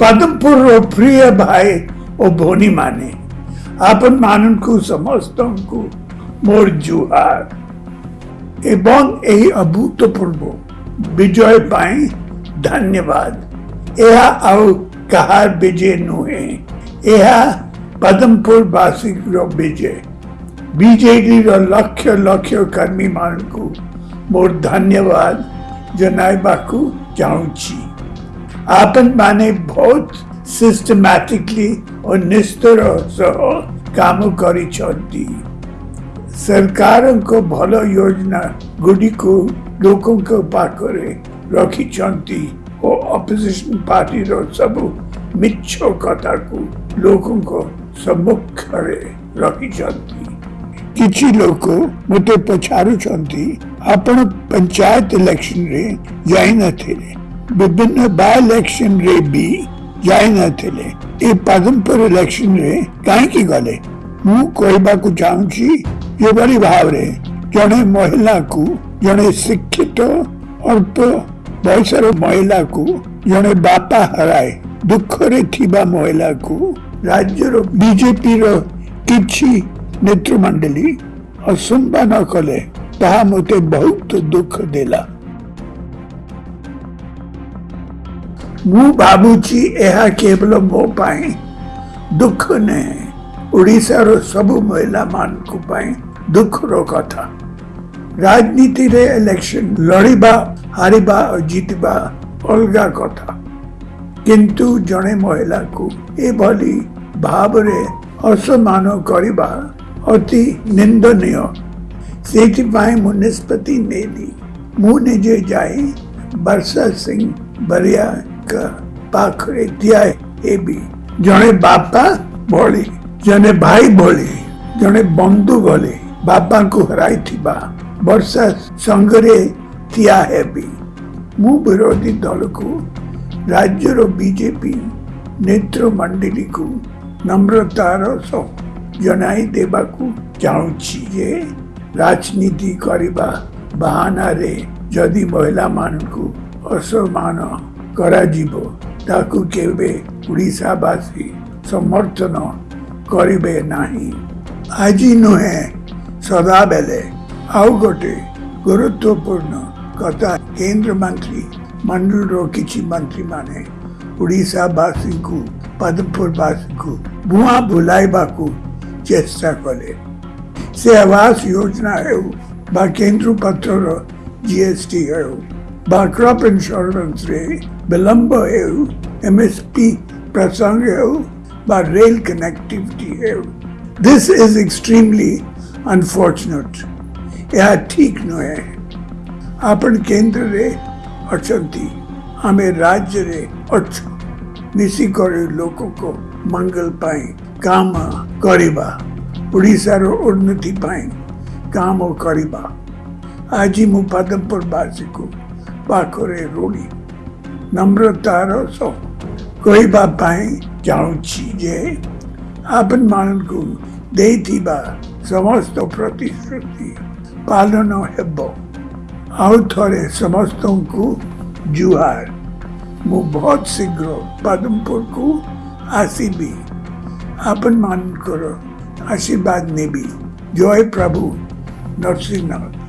पदमपुर प्रिय भाई ओ भोनी माने आपन मान को समस्त को मोर जुहार एवं यही अभूतपूर्व विजय पाई धन्यवाद यह आउ कहार विजय नुहे यह पदमपुर वासी विजय बीजेडी लक्ष लक्ष कर्मी मान को मोर धन्यवाद जनवाकू चाहिए आपन माने बहुत सिस्टमैटिकली और निस्तर सह काम कर सरकार को भल योजना गुड़ी को लोकों पाखे रखी और अपोजिशन पार्टी सब मिच्छ कथा को लोकों सम्मुख रखी कि लोक मत पचारुंच पंचायत इलेक्शन जा न विभिन्न बायोलेक्शन रे भी जाय न थिले ए पदमपुर इलेक्शन रे काहे की गले मु कोई को जाऊं छी ये बड़ी भाव रे जणे महिला को जणे शिक्षित और तो बैसर महिला को जणे बापा हराए दुख रे थीबा महिला को राज्य रो बीजेपी रो किछि नेतृमंडली असुंबा न कले ता मते बहुत दुख देला मु भावुची यह केवल मोप दुख नहीं ओडार सब महिला मान को दुखर कथा राजनीति रे इलेक्शन लड़ा हार जितवा अलग कथा किंतु जड़े महिला को यह भाव असमान करवा अति निंदन से मुनिष्पत्ति मुझे जाए वर्षा सिंह बरिया એક પાખરે ધ્યાય એ બી જણે બાપા ભોળી જણે ભાઈ ભોળી ଜଣେ ବନ୍ଧୁ ଗଲେ ବାବାଙ୍କୁ ହରାଇଥିବା ବର୍ଷା ସଙ୍ଗରେ ଠିଆ ହେବି ମୁଁ ବିରୋଧୀ ଦଳକୁ ରାଜ୍ୟର ବିଜେପି ନେତ୍ରମଣ୍ଡଳୀକୁ ନମ୍ରତାର ସହ ଜଣାଇ ଦେବାକୁ ଚାହୁଁଛି ଯେ ରାଜନୀତି କରିବା ବାହାନାରେ ଯଦି ମହିଳାମାନଙ୍କୁ ଅସମାନ करसी समर्थन करे ना आज नुह सदा बेले आउ गोटे गुरुत्वपूर्ण कथा केन्द्र मंत्री मंडल किसी मंत्री मैंने ओडावासी को पदमपुरवासी को भुआ बुल चेस्टा कले से आवास योजना हो केन्द्र पत्र जी एस बा क्रॉप इंश्योरेंस रे विलंब हेउ एमएसपी प्रसंग हेउ बा रेल कनेक्टिविटी हेउ दिस इज एक्सट्रीमली अनफॉर्चुनेट यह ठीक न है अपन केंद्र रे अच्छा हमें राज्य रे अच्छा निशी कर लोगों को मंगल पाए काम करीबा उड़ीसार उन्नति पाए काम करीबा आज ही पदमपुर बासी को पाखे रोड़ी नम्रतार जे आपन मान को समस्त प्रतिश्रुति पालन हो समस्त को जुहार मु बहुत शीघ्र पदमपुर को आसबि आपन मान आशीर्वाद नेबी जय प्रभु नरसिंहनाथ